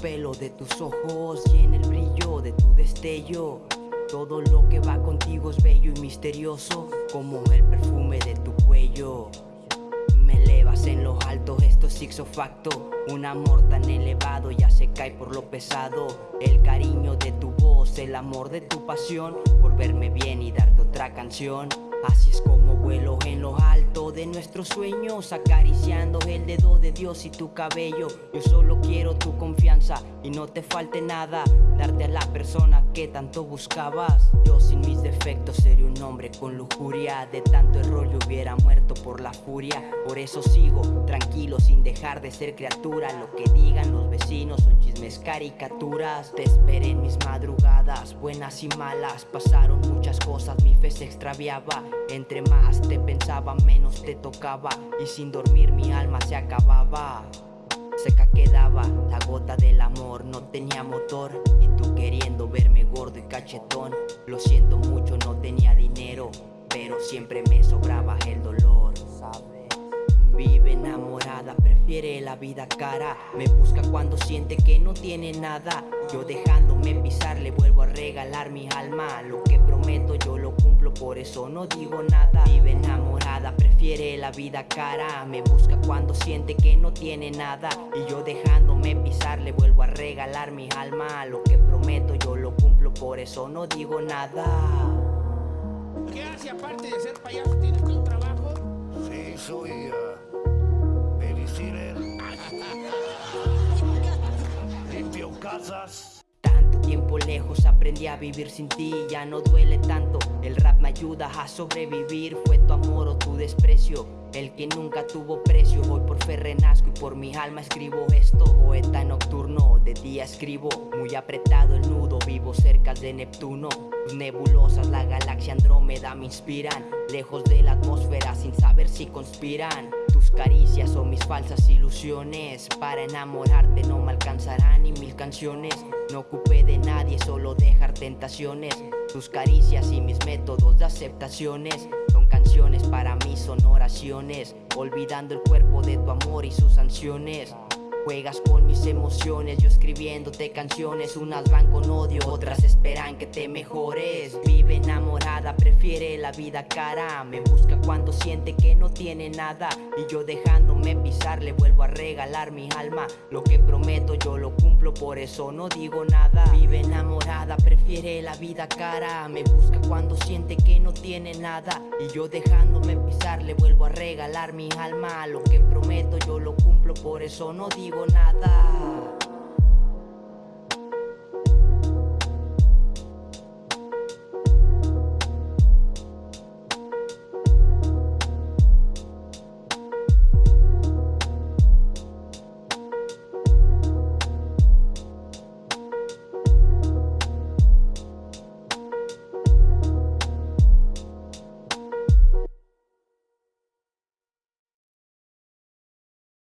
pelo de tus ojos y en el brillo de tu destello. Todo lo que va contigo es bello y misterioso, como el perfume de tu cuello. Me elevas en lo alto, esto es ipso facto. Un amor tan elevado ya se cae por lo pesado. El cariño de tu voz, el amor de tu pasión, por verme bien y darte otra canción. Así es como vuelo en lo alto de nuestros sueños Acariciando el dedo de Dios y tu cabello. Yo solo quiero tu confianza y no te falte nada Darte a la persona que tanto buscabas. Yo sin mis defectos sería un hombre con lujuria De tanto error yo hubiera muerto por la furia. Por eso sigo tranquilo dejar de ser criatura Lo que digan los vecinos son chismes caricaturas. Te esperé en mis madrugadas, buenas y malas. Pasaron muchas cosas, mi fe se extraviaba. Entre más te pensaba, menos te tocaba. Y sin dormir mi alma se acababa. Seca quedaba la gota del amor, no tenía motor. Y tú queriendo verme gordo y cachetón. Lo siento mucho, no tenía dinero Pero siempre me sobraba el dolor prefiere la vida cara. Me busca cuando siente que no tiene nada. Yo dejándome pisar le vuelvo a regalar mi alma. Lo que prometo yo lo cumplo, por eso no digo nada. Vive enamorada, prefiere la vida cara. Me busca cuando siente que no tiene nada. Y yo dejándome pisar le vuelvo a regalar mi alma. Lo que prometo yo lo cumplo, por eso no digo nada. ¿Qué hace aparte de ser payaso? ¿Tienes un trabajo? Sí, soy Casas. Tanto tiempo lejos aprendí a vivir sin ti Ya no duele tanto, el rap me ayuda a sobrevivir Fue tu amor o tu desprecio. El que nunca tuvo precio Hoy por fe renazco y por mi alma escribo esto. Poeta nocturno, de día escribo Muy apretado el nudo, vivo cerca de Neptuno. Nebulosas, la galaxia Andrómeda me inspiran Lejos de la atmósfera sin saber si conspiran. Tus caricias mis falsas ilusiones. Para enamorarte no me alcanzarán ni mil canciones. No ocupé de nadie, solo dejar tentaciones. Tus caricias y mis métodos de aceptaciones Son canciones para mí, son oraciones. Olvidando el cuerpo de tu amor y sus sanciones Juegas con mis emociones, yo escribiéndote canciones Unas van con odio, otras esperan que te mejores. Vive enamorada, prefiere la vida cara. Me busca cuando siente que no tiene nada. Y yo dejándome pisar le vuelvo a regalar mi alma. Lo que prometo yo lo cumplo, por eso no digo nada. Vive enamorada, prefiere la vida cara. Me busca cuando siente que no tiene nada. Y yo dejándome pisar le vuelvo a regalar mi alma. Lo que prometo yo lo cumplo, por eso no digo nada